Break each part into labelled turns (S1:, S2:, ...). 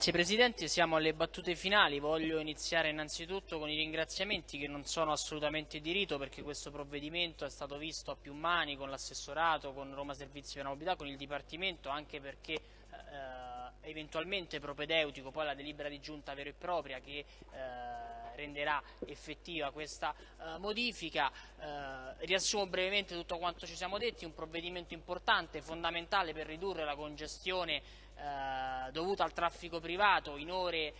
S1: Grazie Presidente, siamo alle battute finali, voglio iniziare innanzitutto con i ringraziamenti che non sono assolutamente di rito perché questo provvedimento è stato visto a più mani con l'assessorato, con Roma Servizi per la Mobilità, con il Dipartimento, anche perché eh, eventualmente propedeutico poi la delibera di giunta vera e propria che eh, renderà effettiva questa eh, modifica. Eh, riassumo brevemente tutto quanto ci siamo detti, un provvedimento importante, fondamentale per ridurre la congestione eh, dovuta al traffico privato in ore,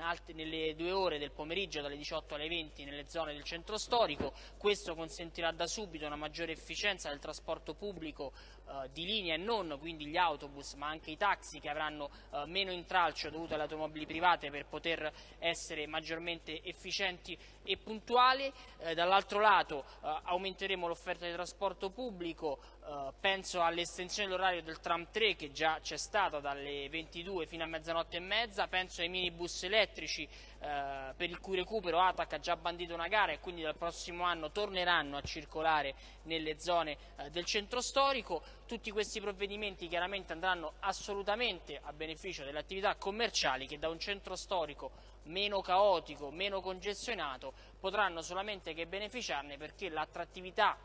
S1: eh, altre, nelle due ore del pomeriggio dalle 18 alle 20 nelle zone del centro storico. Questo consentirà da subito una maggiore efficienza del trasporto pubblico eh, di linea e non, quindi gli autobus ma anche i taxi che avranno eh, meno intralcio dovuto alle automobili private per poter essere maggiormente efficienti e puntuali. Eh, dall'altro lato eh, aumenteremo l'offerta di trasporto pubblico, penso all'estensione dell'orario del tram 3 che già c'è stata dalle 22 fino a mezzanotte e mezza, penso ai minibus elettrici eh, per il cui recupero ATAC ha già bandito una gara e quindi dal prossimo anno torneranno a circolare nelle zone eh, del centro storico. Tutti questi provvedimenti chiaramente andranno assolutamente a beneficio delle attività commerciali che da un centro storico meno caotico, meno congestionato potranno solamente che beneficiarne perché l'attrattività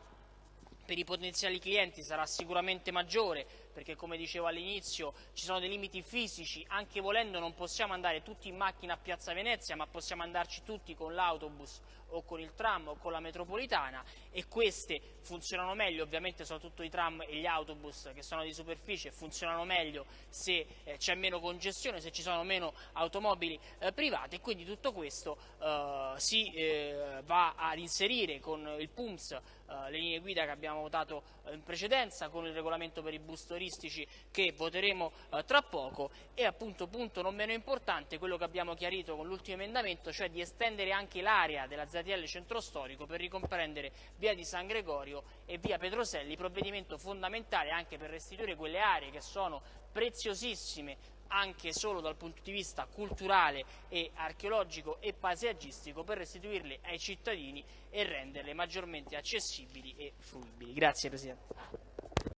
S1: per i potenziali clienti sarà sicuramente maggiore perché come dicevo all'inizio ci sono dei limiti fisici, anche volendo non possiamo andare tutti in macchina a Piazza Venezia ma possiamo andarci tutti con l'autobus o con il tram o con la metropolitana. E queste funzionano meglio, ovviamente soprattutto i tram e gli autobus che sono di superficie. Funzionano meglio se eh, c'è meno congestione, se ci sono meno automobili eh, private. E quindi tutto questo eh, si eh, va ad inserire con il PUMS eh, le linee guida che abbiamo votato eh, in precedenza, con il regolamento per i bus turistici che voteremo eh, tra poco e appunto punto non meno importante quello che abbiamo chiarito con l'ultimo emendamento, cioè di estendere anche l'area della ZTL centro storico per ricomprendere via di San Gregorio e via Petroselli, provvedimento fondamentale anche per restituire quelle aree che sono preziosissime anche solo dal punto di vista culturale e archeologico e paesaggistico per restituirle ai cittadini e renderle maggiormente accessibili e fruibili. Grazie Presidente.